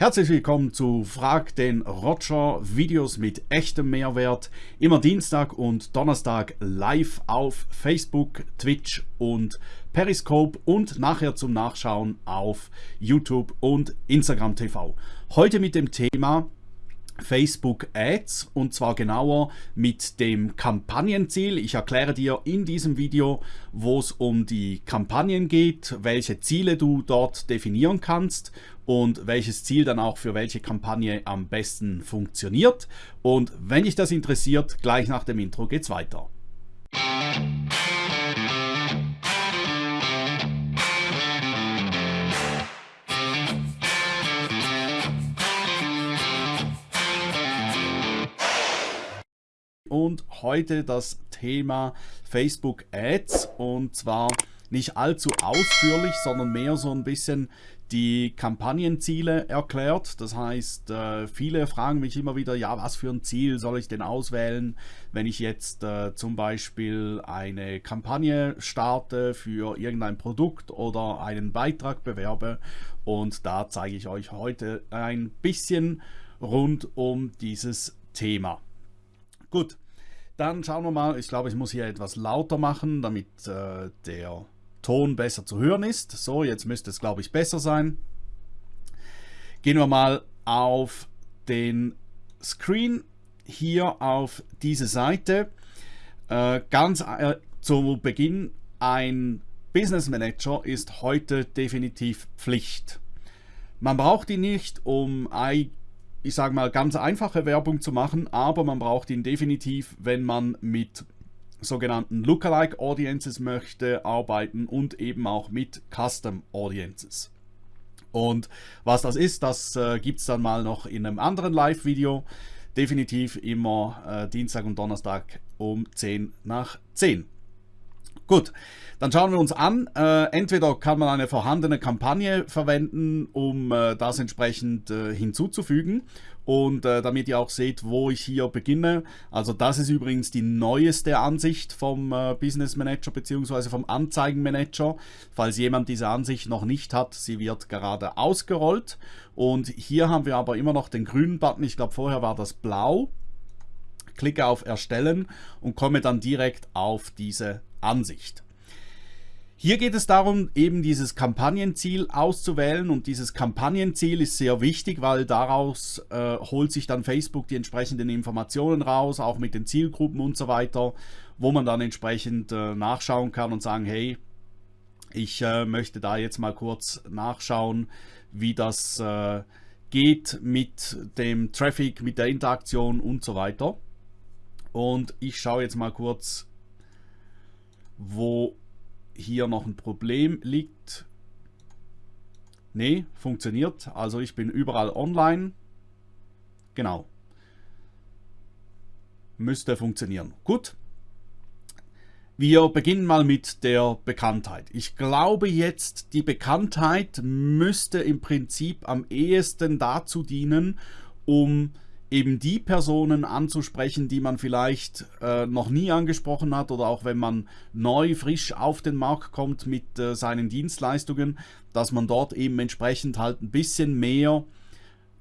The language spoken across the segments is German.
Herzlich willkommen zu Frag den Roger Videos mit echtem Mehrwert. Immer Dienstag und Donnerstag live auf Facebook, Twitch und Periscope und nachher zum Nachschauen auf YouTube und Instagram TV. Heute mit dem Thema Facebook Ads und zwar genauer mit dem Kampagnenziel. Ich erkläre dir in diesem Video, wo es um die Kampagnen geht, welche Ziele du dort definieren kannst und welches Ziel dann auch für welche Kampagne am besten funktioniert. Und wenn dich das interessiert, gleich nach dem Intro geht's weiter. und heute das Thema Facebook Ads und zwar nicht allzu ausführlich, sondern mehr so ein bisschen die Kampagnenziele erklärt. Das heißt, äh, viele fragen mich immer wieder, ja, was für ein Ziel soll ich denn auswählen, wenn ich jetzt äh, zum Beispiel eine Kampagne starte für irgendein Produkt oder einen Beitrag bewerbe. Und da zeige ich euch heute ein bisschen rund um dieses Thema. Gut, dann schauen wir mal. Ich glaube, ich muss hier etwas lauter machen, damit äh, der Ton besser zu hören ist. So, jetzt müsste es, glaube ich, besser sein. Gehen wir mal auf den Screen hier auf diese Seite. Äh, ganz äh, zu Beginn, ein Business Manager ist heute definitiv Pflicht. Man braucht ihn nicht, um ich sage mal, ganz einfache Werbung zu machen, aber man braucht ihn definitiv, wenn man mit sogenannten Lookalike Audiences möchte arbeiten und eben auch mit Custom Audiences. Und was das ist, das äh, gibt es dann mal noch in einem anderen Live-Video. Definitiv immer äh, Dienstag und Donnerstag um 10 nach 10. Gut, dann schauen wir uns an. Äh, entweder kann man eine vorhandene Kampagne verwenden, um äh, das entsprechend äh, hinzuzufügen. Und äh, damit ihr auch seht, wo ich hier beginne. Also das ist übrigens die neueste Ansicht vom äh, Business Manager bzw. vom Anzeigenmanager. Falls jemand diese Ansicht noch nicht hat, sie wird gerade ausgerollt. Und hier haben wir aber immer noch den grünen Button. Ich glaube vorher war das blau klicke auf Erstellen und komme dann direkt auf diese Ansicht. Hier geht es darum, eben dieses Kampagnenziel auszuwählen und dieses Kampagnenziel ist sehr wichtig, weil daraus äh, holt sich dann Facebook die entsprechenden Informationen raus, auch mit den Zielgruppen und so weiter, wo man dann entsprechend äh, nachschauen kann und sagen, hey, ich äh, möchte da jetzt mal kurz nachschauen, wie das äh, geht mit dem Traffic, mit der Interaktion und so weiter. Und ich schaue jetzt mal kurz wo hier noch ein Problem liegt. Ne, funktioniert. Also ich bin überall online. Genau. Müsste funktionieren. Gut. Wir beginnen mal mit der Bekanntheit. Ich glaube jetzt, die Bekanntheit müsste im Prinzip am ehesten dazu dienen, um eben die Personen anzusprechen, die man vielleicht äh, noch nie angesprochen hat oder auch wenn man neu, frisch auf den Markt kommt mit äh, seinen Dienstleistungen, dass man dort eben entsprechend halt ein bisschen mehr,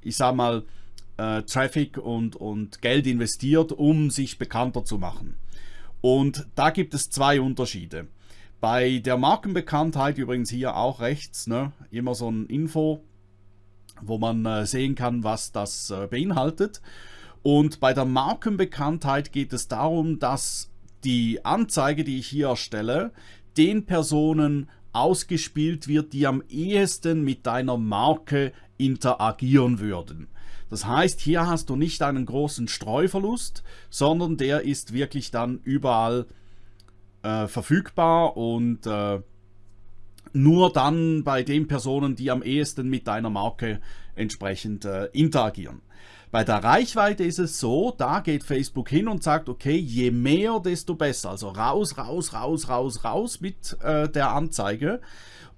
ich sag mal, äh, Traffic und, und Geld investiert, um sich bekannter zu machen. Und da gibt es zwei Unterschiede. Bei der Markenbekanntheit übrigens hier auch rechts, ne, immer so ein Info, wo man äh, sehen kann, was das äh, beinhaltet. Und bei der Markenbekanntheit geht es darum, dass die Anzeige, die ich hier erstelle, den Personen ausgespielt wird, die am ehesten mit deiner Marke interagieren würden. Das heißt, hier hast du nicht einen großen Streuverlust, sondern der ist wirklich dann überall äh, verfügbar und äh, nur dann bei den Personen, die am ehesten mit deiner Marke entsprechend äh, interagieren. Bei der Reichweite ist es so, da geht Facebook hin und sagt, okay, je mehr, desto besser. Also raus, raus, raus, raus, raus mit äh, der Anzeige.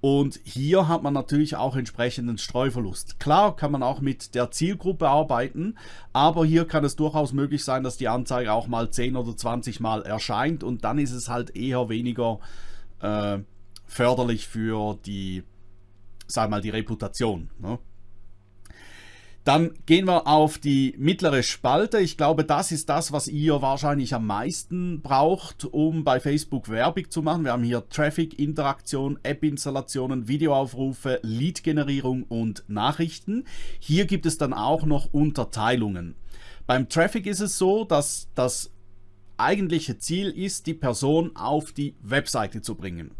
Und hier hat man natürlich auch entsprechenden Streuverlust. Klar kann man auch mit der Zielgruppe arbeiten, aber hier kann es durchaus möglich sein, dass die Anzeige auch mal 10 oder 20 Mal erscheint und dann ist es halt eher weniger äh, förderlich für die, sag mal, die Reputation. Ne? Dann gehen wir auf die mittlere Spalte. Ich glaube, das ist das, was ihr wahrscheinlich am meisten braucht, um bei Facebook Werbung zu machen. Wir haben hier Traffic, Interaktion, App-Installationen, Videoaufrufe, Lead-Generierung und Nachrichten. Hier gibt es dann auch noch Unterteilungen. Beim Traffic ist es so, dass das eigentliche Ziel ist, die Person auf die Webseite zu bringen.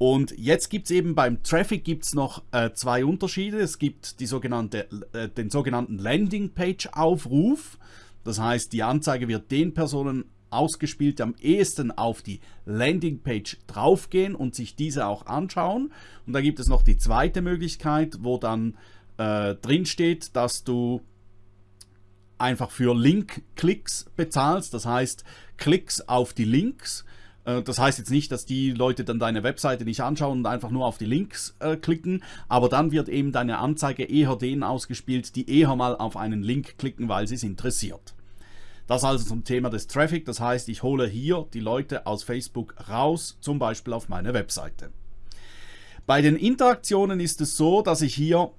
Und jetzt gibt es eben beim Traffic gibt's noch äh, zwei Unterschiede. Es gibt die sogenannte, äh, den sogenannten Landingpage-Aufruf. Das heißt, die Anzeige wird den Personen ausgespielt, die am ehesten auf die Landingpage draufgehen und sich diese auch anschauen. Und da gibt es noch die zweite Möglichkeit, wo dann äh, drin steht, dass du einfach für Link-Klicks bezahlst. Das heißt, Klicks auf die Links das heißt jetzt nicht, dass die Leute dann deine Webseite nicht anschauen und einfach nur auf die Links äh, klicken, aber dann wird eben deine Anzeige eher denen ausgespielt, die eher mal auf einen Link klicken, weil sie es interessiert. Das also zum Thema des Traffic, das heißt, ich hole hier die Leute aus Facebook raus, zum Beispiel auf meine Webseite. Bei den Interaktionen ist es so, dass ich hier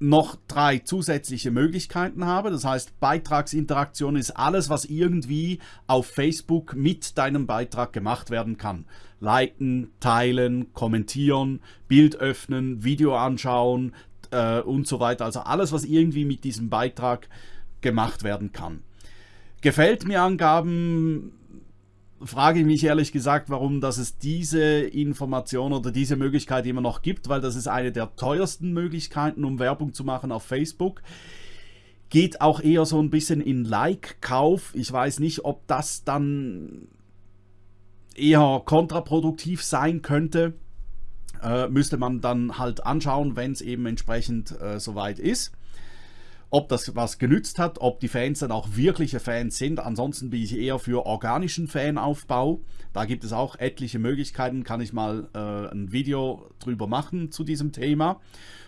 noch drei zusätzliche Möglichkeiten habe. Das heißt, Beitragsinteraktion ist alles, was irgendwie auf Facebook mit deinem Beitrag gemacht werden kann. Liken, teilen, kommentieren, Bild öffnen, Video anschauen äh, und so weiter. Also alles, was irgendwie mit diesem Beitrag gemacht werden kann. Gefällt mir Angaben frage ich mich ehrlich gesagt, warum dass es diese Information oder diese Möglichkeit immer noch gibt, weil das ist eine der teuersten Möglichkeiten, um Werbung zu machen auf Facebook. Geht auch eher so ein bisschen in Like-Kauf. Ich weiß nicht, ob das dann eher kontraproduktiv sein könnte. Äh, müsste man dann halt anschauen, wenn es eben entsprechend äh, soweit ist ob das was genützt hat, ob die Fans dann auch wirkliche Fans sind. Ansonsten bin ich eher für organischen Fanaufbau. Da gibt es auch etliche Möglichkeiten, kann ich mal äh, ein Video drüber machen zu diesem Thema.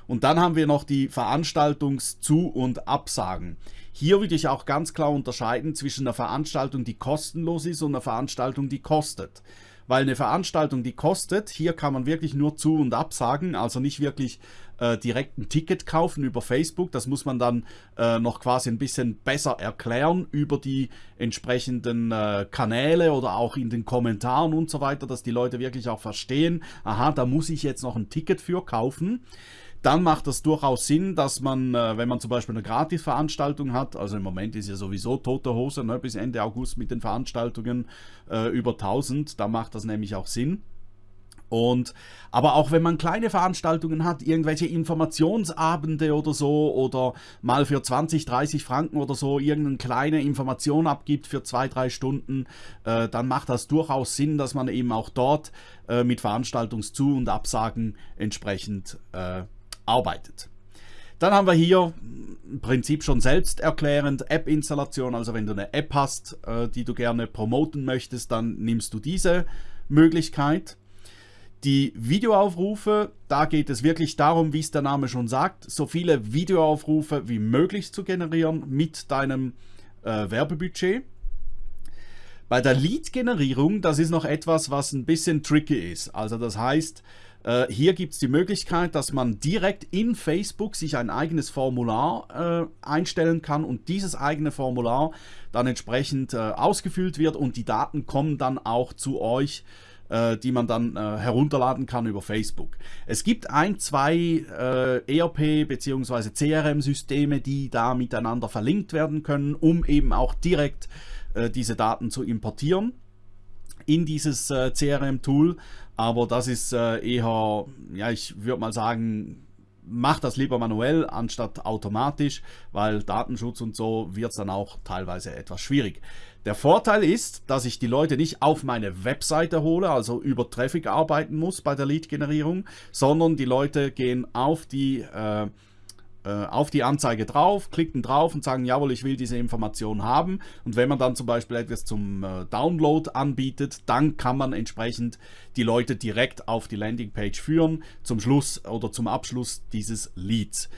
Und dann haben wir noch die Veranstaltungs-Zu- und Absagen. Hier würde ich auch ganz klar unterscheiden zwischen einer Veranstaltung, die kostenlos ist und einer Veranstaltung, die kostet weil eine Veranstaltung, die kostet, hier kann man wirklich nur zu- und absagen, also nicht wirklich äh, direkt ein Ticket kaufen über Facebook. Das muss man dann äh, noch quasi ein bisschen besser erklären über die entsprechenden äh, Kanäle oder auch in den Kommentaren und so weiter, dass die Leute wirklich auch verstehen, aha, da muss ich jetzt noch ein Ticket für kaufen dann macht das durchaus Sinn, dass man, äh, wenn man zum Beispiel eine Gratisveranstaltung hat, also im Moment ist ja sowieso tote Hose, ne, bis Ende August mit den Veranstaltungen äh, über 1000, da macht das nämlich auch Sinn. Und, aber auch wenn man kleine Veranstaltungen hat, irgendwelche Informationsabende oder so oder mal für 20, 30 Franken oder so irgendeine kleine Information abgibt für zwei, drei Stunden, äh, dann macht das durchaus Sinn, dass man eben auch dort äh, mit Veranstaltungszu- und Absagen entsprechend äh, arbeitet. Dann haben wir hier im Prinzip schon selbsterklärend App-Installation. Also wenn du eine App hast, äh, die du gerne promoten möchtest, dann nimmst du diese Möglichkeit. Die Videoaufrufe, da geht es wirklich darum, wie es der Name schon sagt, so viele Videoaufrufe wie möglich zu generieren mit deinem äh, Werbebudget. Bei der Lead-Generierung, das ist noch etwas, was ein bisschen tricky ist. Also das heißt, äh, hier gibt es die Möglichkeit, dass man direkt in Facebook sich ein eigenes Formular äh, einstellen kann und dieses eigene Formular dann entsprechend äh, ausgefüllt wird und die Daten kommen dann auch zu euch äh, die man dann äh, herunterladen kann über Facebook. Es gibt ein, zwei äh, ERP bzw. CRM-Systeme, die da miteinander verlinkt werden können, um eben auch direkt diese Daten zu importieren in dieses äh, CRM-Tool, aber das ist äh, eher, ja, ich würde mal sagen, mach das lieber manuell anstatt automatisch, weil Datenschutz und so wird es dann auch teilweise etwas schwierig. Der Vorteil ist, dass ich die Leute nicht auf meine Webseite hole, also über Traffic arbeiten muss bei der Lead-Generierung, sondern die Leute gehen auf die äh, auf die Anzeige drauf, klicken drauf und sagen, jawohl, ich will diese Information haben. Und wenn man dann zum Beispiel etwas zum äh, Download anbietet, dann kann man entsprechend die Leute direkt auf die Landingpage führen, zum Schluss oder zum Abschluss dieses Leads.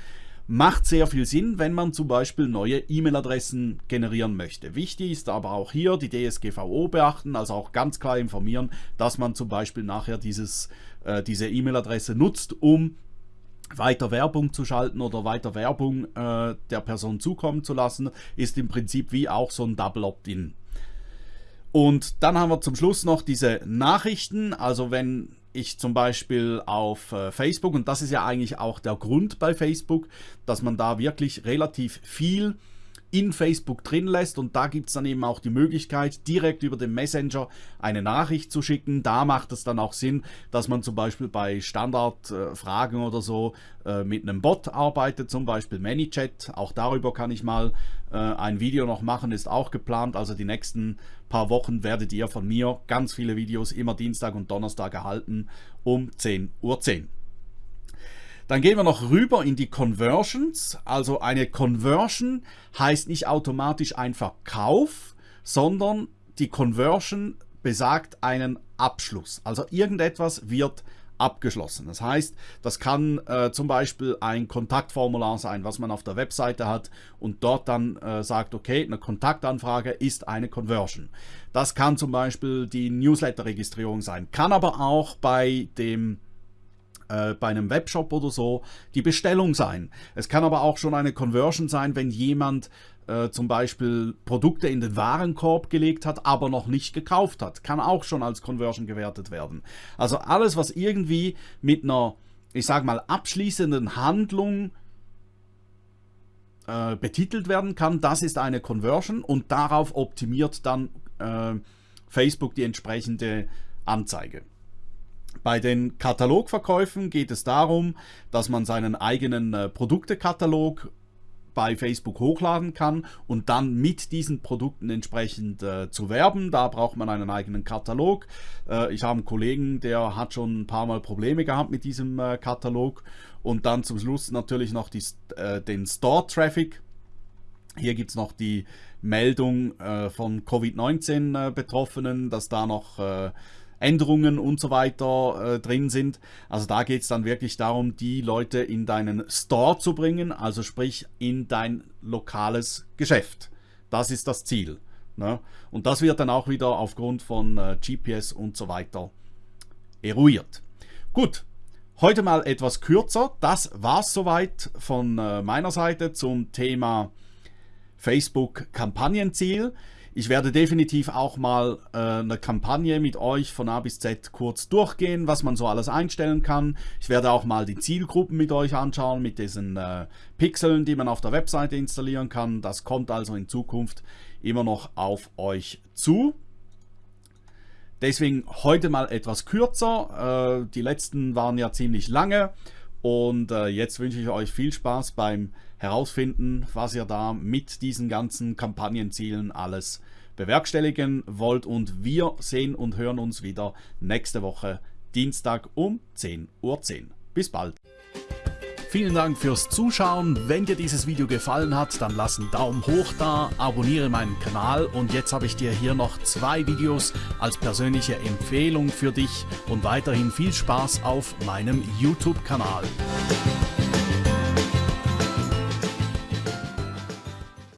Macht sehr viel Sinn, wenn man zum Beispiel neue E-Mail-Adressen generieren möchte. Wichtig ist aber auch hier die DSGVO beachten, also auch ganz klar informieren, dass man zum Beispiel nachher dieses, äh, diese E-Mail-Adresse nutzt, um weiter Werbung zu schalten oder weiter Werbung äh, der Person zukommen zu lassen, ist im Prinzip wie auch so ein Double Opt-in. Und dann haben wir zum Schluss noch diese Nachrichten, also wenn ich zum Beispiel auf äh, Facebook, und das ist ja eigentlich auch der Grund bei Facebook, dass man da wirklich relativ viel in Facebook drin lässt und da gibt es dann eben auch die Möglichkeit, direkt über den Messenger eine Nachricht zu schicken. Da macht es dann auch Sinn, dass man zum Beispiel bei Standardfragen äh, oder so äh, mit einem Bot arbeitet, zum Beispiel ManyChat. Auch darüber kann ich mal äh, ein Video noch machen, ist auch geplant. Also die nächsten paar Wochen werdet ihr von mir ganz viele Videos immer Dienstag und Donnerstag erhalten um 10.10 Uhr. Dann gehen wir noch rüber in die Conversions. Also eine Conversion heißt nicht automatisch ein Verkauf, sondern die Conversion besagt einen Abschluss. Also irgendetwas wird abgeschlossen. Das heißt, das kann äh, zum Beispiel ein Kontaktformular sein, was man auf der Webseite hat und dort dann äh, sagt, okay, eine Kontaktanfrage ist eine Conversion. Das kann zum Beispiel die Newsletter-Registrierung sein, kann aber auch bei dem äh, bei einem Webshop oder so die Bestellung sein. Es kann aber auch schon eine Conversion sein, wenn jemand äh, zum Beispiel Produkte in den Warenkorb gelegt hat, aber noch nicht gekauft hat. Kann auch schon als Conversion gewertet werden. Also alles, was irgendwie mit einer, ich sage mal, abschließenden Handlung äh, betitelt werden kann, das ist eine Conversion und darauf optimiert dann äh, Facebook die entsprechende Anzeige. Bei den Katalogverkäufen geht es darum, dass man seinen eigenen äh, Produktekatalog bei Facebook hochladen kann und dann mit diesen Produkten entsprechend äh, zu werben. Da braucht man einen eigenen Katalog. Äh, ich habe einen Kollegen, der hat schon ein paar Mal Probleme gehabt mit diesem äh, Katalog. Und dann zum Schluss natürlich noch die, äh, den Store-Traffic. Hier gibt es noch die Meldung äh, von Covid-19-Betroffenen, dass da noch Änderungen und so weiter äh, drin sind. Also da geht es dann wirklich darum, die Leute in deinen Store zu bringen, also sprich in dein lokales Geschäft. Das ist das Ziel. Ne? Und das wird dann auch wieder aufgrund von äh, GPS und so weiter eruiert. Gut, heute mal etwas kürzer. Das war es soweit von äh, meiner Seite zum Thema Facebook Kampagnenziel. Ich werde definitiv auch mal äh, eine Kampagne mit euch von A bis Z kurz durchgehen, was man so alles einstellen kann. Ich werde auch mal die Zielgruppen mit euch anschauen, mit diesen äh, Pixeln, die man auf der Webseite installieren kann. Das kommt also in Zukunft immer noch auf euch zu. Deswegen heute mal etwas kürzer. Äh, die letzten waren ja ziemlich lange. Und äh, jetzt wünsche ich euch viel Spaß beim herausfinden, was ihr da mit diesen ganzen Kampagnenzielen alles bewerkstelligen wollt. Und wir sehen und hören uns wieder nächste Woche Dienstag um 10.10 Uhr. Bis bald. Vielen Dank fürs Zuschauen. Wenn dir dieses Video gefallen hat, dann lass einen Daumen hoch da, abonniere meinen Kanal und jetzt habe ich dir hier noch zwei Videos als persönliche Empfehlung für dich und weiterhin viel Spaß auf meinem YouTube-Kanal.